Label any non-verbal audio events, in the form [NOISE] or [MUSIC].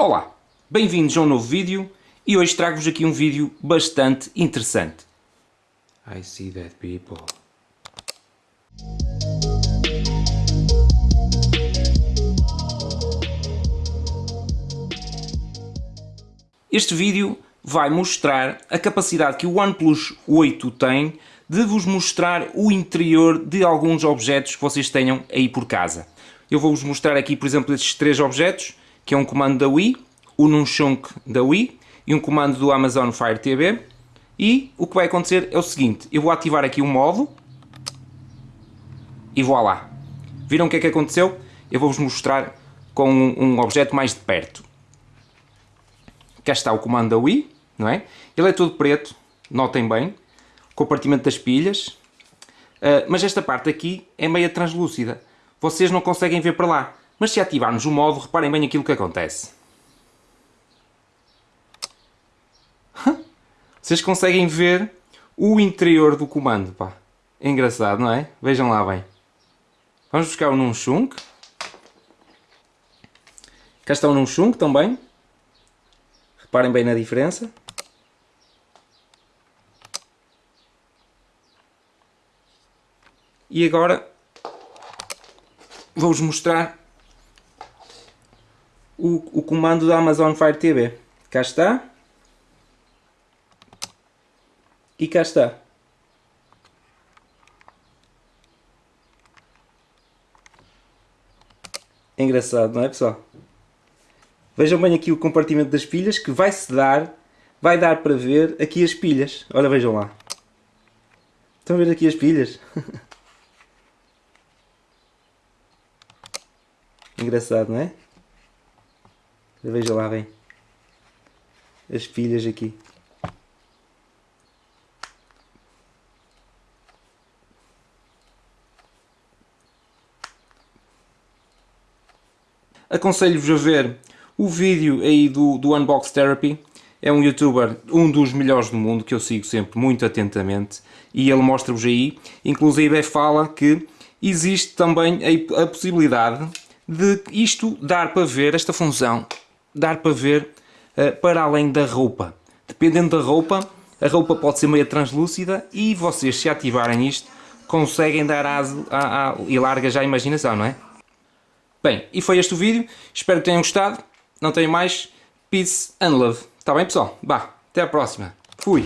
Olá, bem-vindos a um novo vídeo e hoje trago-vos aqui um vídeo bastante interessante. I see that people. Este vídeo vai mostrar a capacidade que o OnePlus 8 tem de vos mostrar o interior de alguns objetos que vocês tenham aí por casa. Eu vou-vos mostrar aqui, por exemplo, estes três objetos, que é um comando da Wii, o Nunchunk da Wii e um comando do Amazon Fire TV. E o que vai acontecer é o seguinte, eu vou ativar aqui o modo e vou lá. Viram o que é que aconteceu? Eu vou-vos mostrar com um objeto mais de perto. Cá está o comando da Wii, não é? Ele é todo preto, notem bem, compartimento das pilhas, uh, mas esta parte aqui é meia translúcida. Vocês não conseguem ver para lá, mas se ativarmos o modo, reparem bem aquilo que acontece. Vocês conseguem ver o interior do comando, pá. É engraçado, não é? Vejam lá bem. Vamos buscar o Nunchunk. Cá está o Nunchunk também. Reparem bem na diferença. E agora vou-vos mostrar o, o comando da Amazon Fire TV. Cá está. E cá está. É engraçado, não é pessoal? Vejam bem aqui o compartimento das pilhas que vai-se dar, vai dar para ver aqui as pilhas. Olha, vejam lá. Estão a ver aqui as pilhas? [LAUGHS] Engraçado, não é? Vejam lá bem. As pilhas aqui. Aconselho-vos a ver o vídeo aí do, do Unbox Therapy. É um youtuber, um dos melhores do mundo, que eu sigo sempre muito atentamente. E ele mostra-vos aí, inclusive fala que existe também a, a possibilidade de isto dar para ver, esta função, dar para ver uh, para além da roupa. Dependendo da roupa, a roupa pode ser meio translúcida e vocês se ativarem isto conseguem dar aso a, a, e larga já a imaginação, não é? Bem, e foi este o vídeo. Espero que tenham gostado. Não tenho mais. Peace and love. Está bem, pessoal? Bah, até a próxima. Fui.